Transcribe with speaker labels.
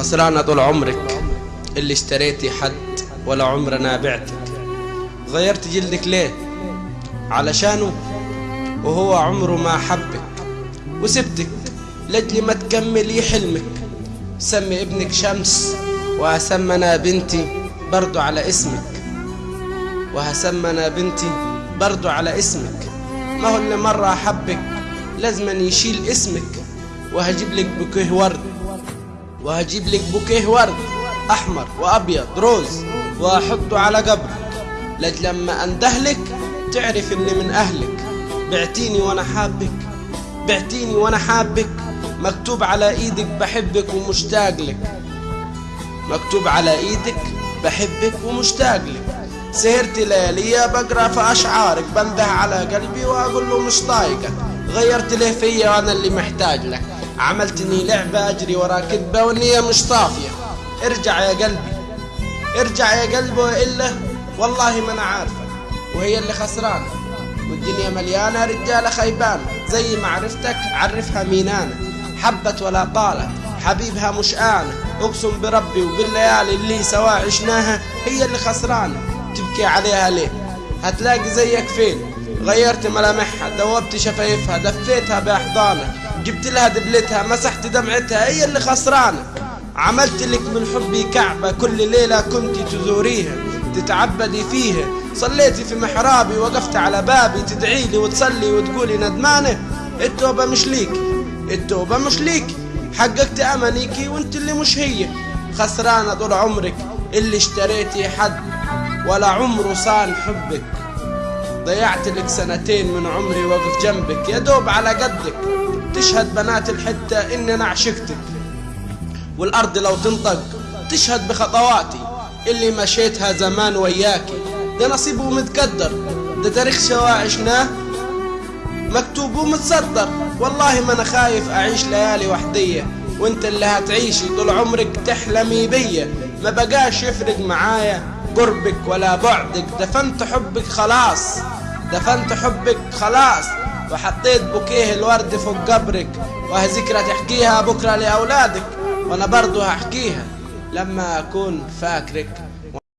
Speaker 1: خسرانة طول عمرك اللي اشتريتي حد ولا عمرنا بعتك غيرت جلدك ليه؟ علشانه وهو عمره ما حبك. وسبتك لجلي ما تكملي حلمك. سمي ابنك شمس وهسمنا بنتي برضو على اسمك. وهسمنا بنتي برضو على اسمك. ما هو اللي مرة حبك لازما يشيل اسمك. وهجيب لك بوكيه ورد. وهجيب لك بوكيه ورد أحمر وأبيض روز وأحطه على قبرك. لج لما اندهلك تعرف إني من أهلك. بعتيني وأنا حابك بعتيني وأنا حابك. مكتوب على إيدك بحبك ومشتاق لك. مكتوب على إيدك بحبك ومشتاق لك. سهرت لياليا بقرا في اشعارك بنده على قلبي وأقول له مش طايقك. غيرت ليه فيا وأنا اللي محتاج لك. عملتني لعبة أجري ورا كذبة والنية مش طافية ارجع يا قلبي. ارجع يا قلبي وإلا والله ما أنا عارفة وهي اللي خسرانة. والدنيا مليانة رجالة خيبانة. زي ما عرفتك عرفها مين أنا حبت ولا طالت. حبيبها مش أنا أقسم بربي وبالليالي اللي سوا عشناها هي اللي خسرانة. تبكي عليها ليه؟ هتلاقي زيك فين؟ غيرت ملامحها دوبت شفايفها دفيتها باحضانك جبت لها دبلتها مسحت دمعتها هي اللي خسرانة. عملت لك من حبي كعبة كل ليلة كنت تزوريها تتعبدي فيها. صليتي في محرابي وقفت على بابي تدعي لي وتصلي وتقولي ندمانة التوبة مش ليكي التوبة مش ليكي حققت أمانيكي وأنت اللي مش هي. خسرانة طول عمرك اللي اشتريتي حد ولا عمره صان حبك. ضيعت لك سنتين من عمري وقف جنبك. يا دوب على قدك تشهد بنات الحتة إن أنا عشقتك. والأرض لو تنطق تشهد بخطواتي. اللي مشيتها زمان وياكي. ده نصيب ومتقدر. ده تاريخ سوا عشناه مكتوب ومتصدر. والله ما أنا خايف أعيش ليالي وحدية. وأنت اللي هتعيشي طول عمرك تحلمي بيا. ما بقاش يفرق معايا. قربك ولا بعدك دفنت حبك خلاص دفنت حبك خلاص. وحطيت بوكيه الورد فوق قبرك وهذكرى تحكيها بكرة لأولادك وأنا برضو هحكيها لما أكون فاكرك.